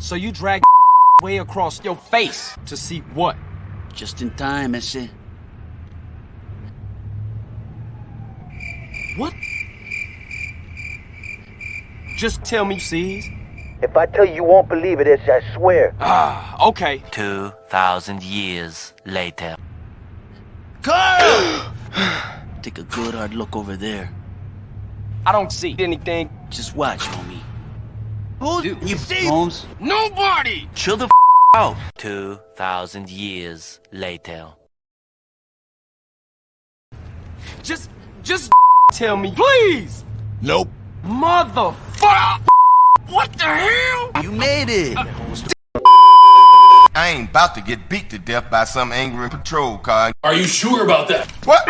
So you drag way across your face to see what? Just in time, ese. What? Just tell me, sees. If I tell you you won't believe it, it's I swear. Ah, okay. 2,000 years later. Carl! Take a good hard look over there. I don't see anything. Just watch, homie. Who You, Holmes, Nobody! chill the f out. 2,000 years later. Just, just tell me, please! Nope. Motherfucker! What the hell? You made it. Uh, I ain't about to get beat to death by some angry patrol car. Are you sure about that? What?